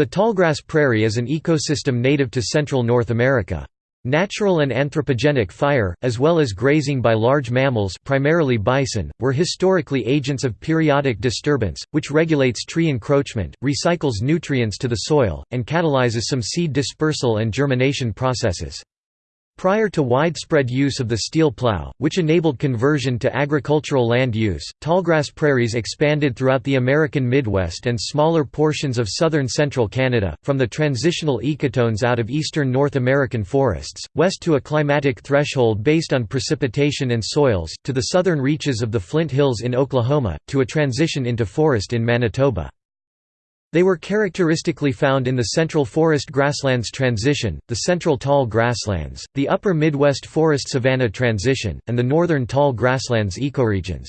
The tallgrass prairie is an ecosystem native to central North America. Natural and anthropogenic fire, as well as grazing by large mammals primarily bison, were historically agents of periodic disturbance, which regulates tree encroachment, recycles nutrients to the soil, and catalyzes some seed dispersal and germination processes. Prior to widespread use of the steel plow, which enabled conversion to agricultural land use, tallgrass prairies expanded throughout the American Midwest and smaller portions of southern central Canada, from the transitional ecotones out of eastern North American forests, west to a climatic threshold based on precipitation and soils, to the southern reaches of the Flint Hills in Oklahoma, to a transition into forest in Manitoba. They were characteristically found in the Central Forest Grasslands Transition, the Central Tall Grasslands, the Upper Midwest Forest Savanna Transition, and the Northern Tall Grasslands ecoregions.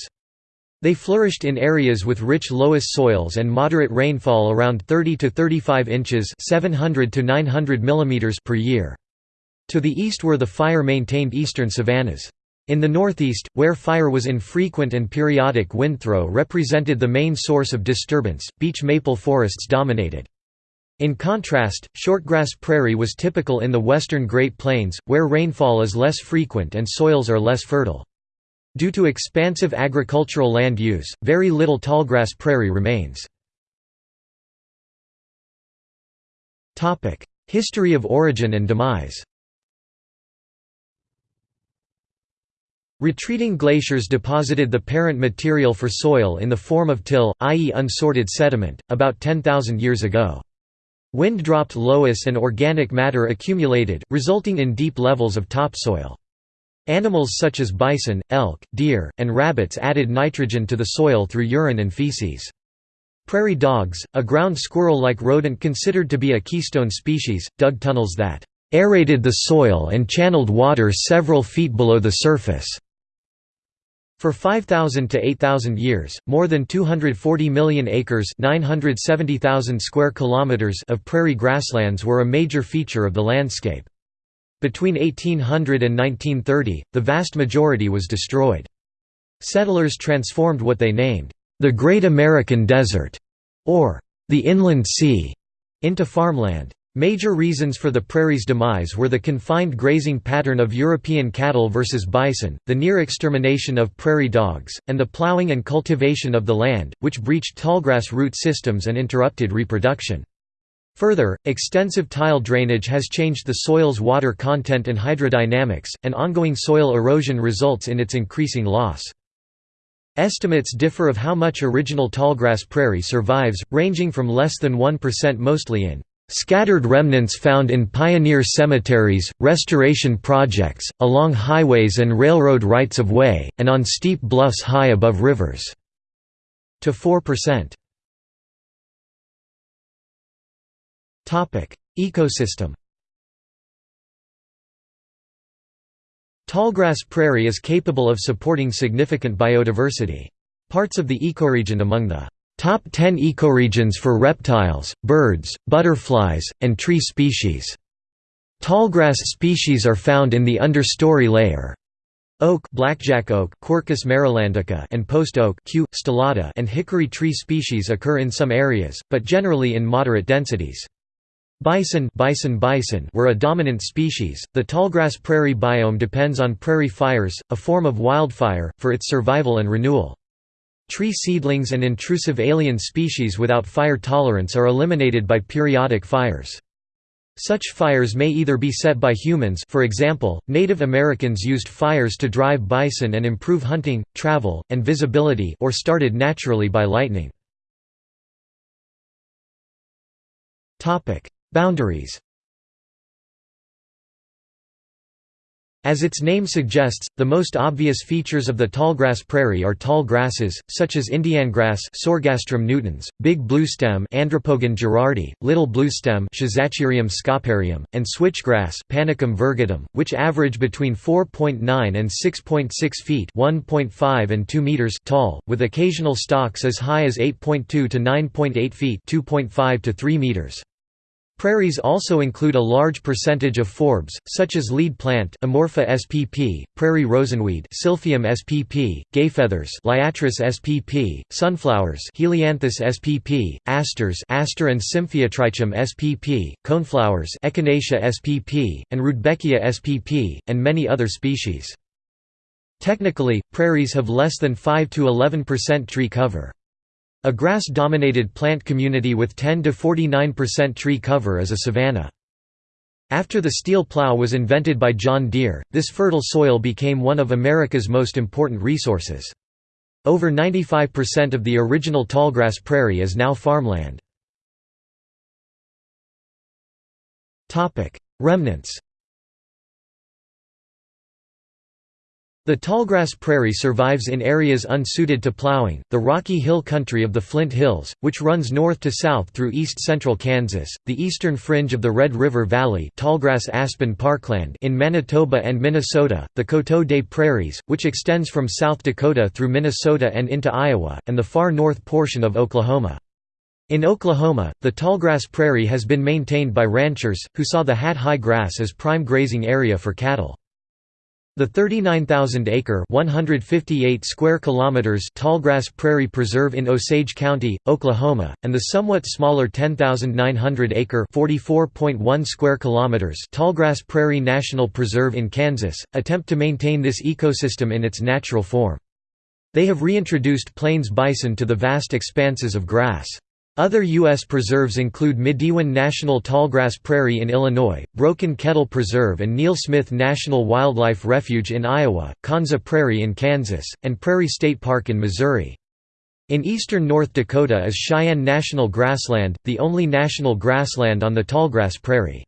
They flourished in areas with rich loess soils and moderate rainfall around 30 to 35 inches 700 to 900 mm per year. To the east were the fire-maintained eastern savannas. In the northeast, where fire was infrequent and periodic windthrow represented the main source of disturbance, beech maple forests dominated. In contrast, shortgrass prairie was typical in the western Great Plains, where rainfall is less frequent and soils are less fertile. Due to expansive agricultural land use, very little tallgrass prairie remains. History of origin and demise Retreating glaciers deposited the parent material for soil in the form of till, i.e. unsorted sediment, about 10,000 years ago. Wind dropped loess and organic matter accumulated, resulting in deep levels of topsoil. Animals such as bison, elk, deer, and rabbits added nitrogen to the soil through urine and feces. Prairie dogs, a ground squirrel-like rodent considered to be a keystone species, dug tunnels that aerated the soil and channeled water several feet below the surface. For 5,000 to 8,000 years, more than 240 million acres 970,000 square kilometers of prairie grasslands were a major feature of the landscape. Between 1800 and 1930, the vast majority was destroyed. Settlers transformed what they named, "...the Great American Desert", or "...the Inland Sea", into farmland. Major reasons for the prairie's demise were the confined grazing pattern of European cattle versus bison, the near extermination of prairie dogs, and the plowing and cultivation of the land, which breached tallgrass root systems and interrupted reproduction. Further, extensive tile drainage has changed the soil's water content and hydrodynamics, and ongoing soil erosion results in its increasing loss. Estimates differ of how much original tallgrass prairie survives, ranging from less than 1% mostly in Scattered remnants found in pioneer cemeteries, restoration projects, along highways and railroad rights-of-way, and on steep bluffs high above rivers. To 4%. Ecosystem Tallgrass prairie is capable of supporting significant biodiversity. Parts of the ecoregion among the Top 10 ecoregions for reptiles, birds, butterflies, and tree species. Tallgrass species are found in the understory layer. Oak, blackjack oak, Quercus marilandica, and post oak, Q. stellata, and hickory tree species occur in some areas, but generally in moderate densities. Bison, bison bison were a dominant species. The tallgrass prairie biome depends on prairie fires, a form of wildfire, for its survival and renewal. Tree seedlings and intrusive alien species without fire tolerance are eliminated by periodic fires. Such fires may either be set by humans for example, Native Americans used fires to drive bison and improve hunting, travel, and visibility or started naturally by lightning. Boundaries As its name suggests, the most obvious features of the tallgrass prairie are tall grasses, such as indiangrass Sorghastrum nutans, big bluestem Andropogon gerardii, little bluestem scoparium, and switchgrass Panicum virgatum, which average between 4.9 and 6.6 feet 1.5 and 2 meters tall, with occasional stalks as high as 8.2 to 9.8 feet 2.5 to 3 meters. Prairies also include a large percentage of forbs, such as lead plant Amorpha spp, prairie rosinweed Silphium spp, gayfeathers Liatris spp, sunflowers Helianthus spp, asters Aster and Symphyotrichum spp, coneflowers Echinacea spp, and Rudbeckia spp, and many other species. Technically, prairies have less than 5 to 11% tree cover. A grass-dominated plant community with 10 to 49% tree cover is a savanna. After the steel plow was invented by John Deere, this fertile soil became one of America's most important resources. Over 95% of the original tallgrass prairie is now farmland. Remnants The tallgrass prairie survives in areas unsuited to plowing, the rocky hill country of the Flint Hills, which runs north to south through east-central Kansas, the eastern fringe of the Red River Valley tallgrass aspen parkland in Manitoba and Minnesota, the Coteau des Prairies, which extends from South Dakota through Minnesota and into Iowa, and the far north portion of Oklahoma. In Oklahoma, the tallgrass prairie has been maintained by ranchers, who saw the hat-high grass as prime grazing area for cattle. The 39,000-acre (158 square kilometers) Tallgrass Prairie Preserve in Osage County, Oklahoma, and the somewhat smaller 10,900-acre (44.1 square kilometers) Tallgrass Prairie National Preserve in Kansas, attempt to maintain this ecosystem in its natural form. They have reintroduced plains bison to the vast expanses of grass. Other U.S. preserves include Midewin National Tallgrass Prairie in Illinois, Broken Kettle Preserve and Neal Smith National Wildlife Refuge in Iowa, Konza Prairie in Kansas, and Prairie State Park in Missouri. In eastern North Dakota is Sheyenne National Grassland, the only national grassland on the Tallgrass Prairie.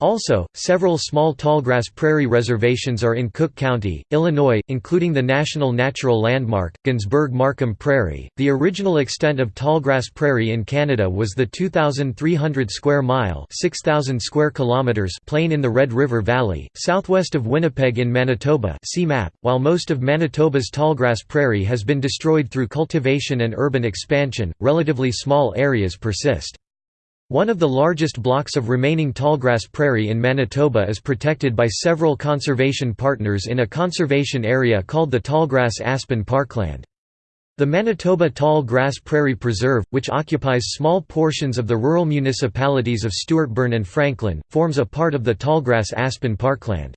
Also, several small tallgrass prairie reservations are in Cook County, Illinois, including the National Natural Landmark, Gensburg-Markham Prairie. The original extent of tallgrass prairie in Canada was the 2,300 square mile (6,000 square kilometers) plain in the Red River Valley, southwest of Winnipeg in Manitoba. See map. While most of Manitoba's tallgrass prairie has been destroyed through cultivation and urban expansion, relatively small areas persist. One of the largest blocks of remaining tallgrass prairie in Manitoba is protected by several conservation partners in a conservation area called the Tallgrass Aspen Parkland. The Manitoba Tall Grass Prairie Preserve, which occupies small portions of the rural municipalities of Stuartburn and Franklin, forms a part of the Tallgrass Aspen Parkland.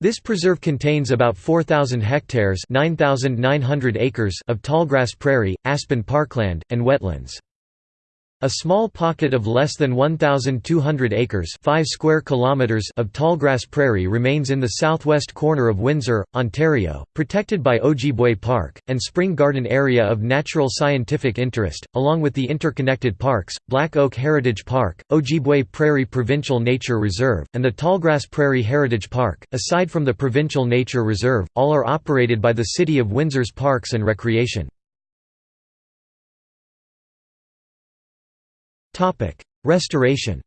This preserve contains about 4,000 hectares 9,900 acres of tallgrass prairie, aspen parkland, and wetlands. A small pocket of less than 1,200 acres 5 square kilometers of tallgrass prairie remains in the southwest corner of Windsor, Ontario, protected by Ojibway Park, and Spring Garden Area of Natural Scientific Interest, along with the interconnected parks, Black Oak Heritage Park, Ojibway Prairie Provincial Nature Reserve, and the Tallgrass Prairie Heritage Park. Aside from the Provincial Nature Reserve, all are operated by the City of Windsor's Parks and Recreation. Restoration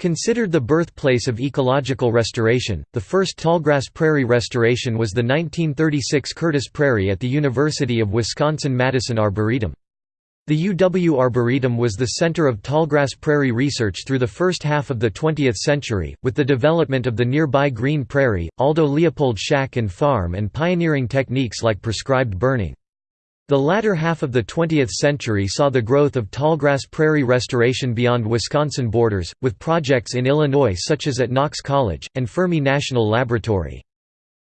Considered the birthplace of ecological restoration, the first tallgrass prairie restoration was the 1936 Curtis Prairie at the University of Wisconsin-Madison Arboretum. The UW Arboretum was the center of tallgrass prairie research through the first half of the 20th century, with the development of the nearby Greene Prairie, Aldo Leopold Shack and Farm and pioneering techniques like prescribed burning. The latter half of the 20th century saw the growth of tallgrass prairie restoration beyond Wisconsin borders, with projects in Illinois such as at Knox College, and Fermi National Laboratory.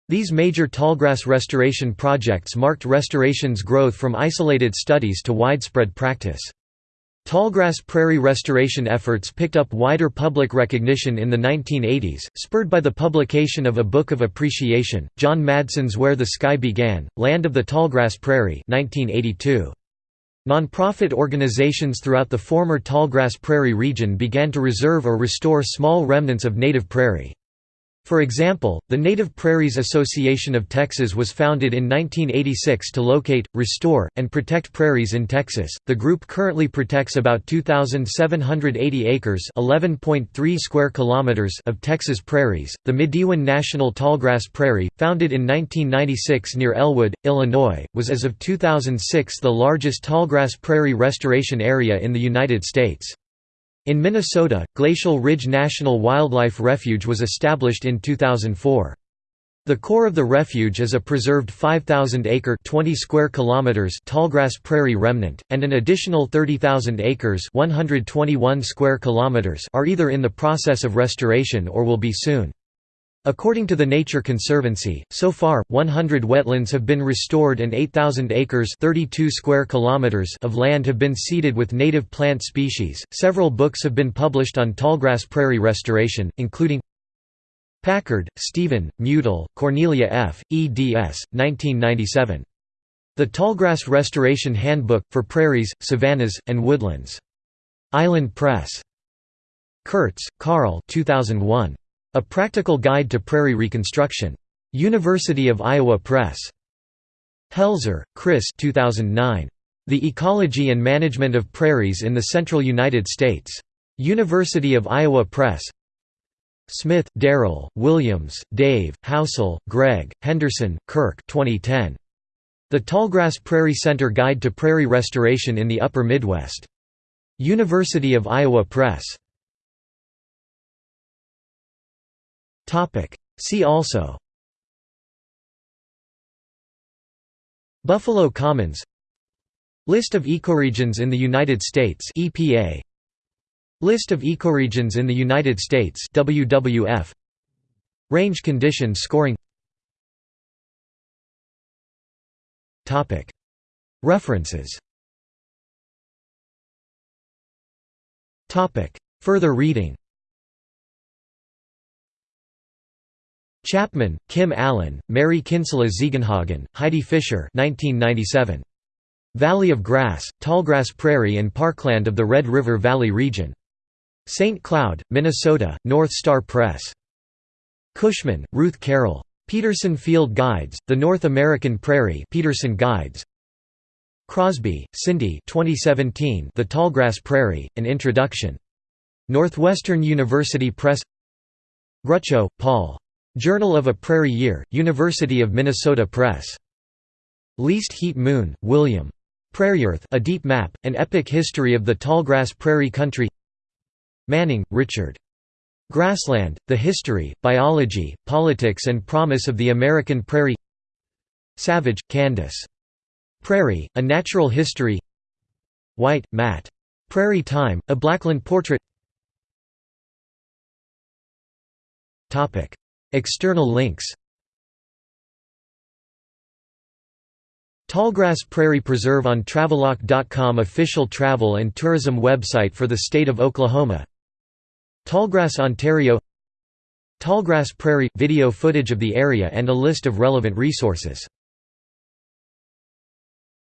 These major tallgrass restoration projects marked restoration's growth from isolated studies to widespread practice. Tallgrass prairie restoration efforts picked up wider public recognition in the 1980s, spurred by the publication of a book of appreciation, John Madson's Where the Sky Began, Land of the Tallgrass Prairie 1982. Nonprofit organizations throughout the former tallgrass prairie region began to reserve or restore small remnants of native prairie. For example, the Native Prairies Association of Texas was founded in 1986 to locate, restore, and protect prairies in Texas. The group currently protects about 2,780 acres (11.3 square kilometers) of Texas prairies. The Midewin National Tallgrass Prairie, founded in 1996 near Elwood, Illinois, was as of 2006 the largest tallgrass prairie restoration area in the United States. In Minnesota, Glacial Ridge National Wildlife Refuge was established in 2004. The core of the refuge is a preserved 5,000-acre (20 square kilometers) tallgrass prairie remnant, and an additional 30,000 acres (121 square kilometers) are either in the process of restoration or will be soon. According to the Nature Conservancy, so far, 100 wetlands have been restored and 8,000 acres 32 square kilometers of land have been seeded with native plant species. Several books have been published on tallgrass prairie restoration, including Packard, Stephen, Mutel, Cornelia F., eds. 1997. The Tallgrass Restoration Handbook, for Prairies, Savannas, and Woodlands. Island Press. Kurtz, Carl 2001. A Practical Guide to Prairie Reconstruction. University of Iowa Press. Helzer, Chris 2009. The Ecology and Management of Prairies in the Central United States. University of Iowa Press. Smith, Darrell, Williams, Dave, Houseal, Greg, Henderson, Kirk 2010. The Tallgrass Prairie Center Guide to Prairie Restoration in the Upper Midwest. University of Iowa Press. Topic. See also. Buffalo Commons. List of ecoregions in the United States. EPA List of ecoregions in the United States. WWF Range condition scoring. Topic. References. Topic. Further reading Chapman, Kim Allen, Mary Kinsella Ziegenhagen, Heidi Fisher 1997. Valley of Grass, Tallgrass Prairie and Parkland of the Red River Valley region. St. Cloud, Minnesota, North Star Press. Cushman, Ruth Carroll. Peterson Field Guides, The North American Prairie Peterson Guides. Crosby, Cindy 2017, The Tallgrass Prairie, An Introduction. Northwestern University Press Gruchow, Paul. Journal of a Prairie Year, University of Minnesota Press. Least Heat Moon, William. PrairyErth A Deep Map, An Epic History of the Tallgrass Prairie Country Manning, Richard. Grassland, The History, Biology, Politics and Promise of the American Prairie Savage, Candace. Prairie, A Natural History White, Matt. Prairie Time, A Blackland Portrait External links. Tallgrass Prairie Preserve on TravelOK.com Official travel and tourism website for the state of Oklahoma. Tallgrass Ontario. Tallgrass Prairie – video footage of the area and a list of relevant resources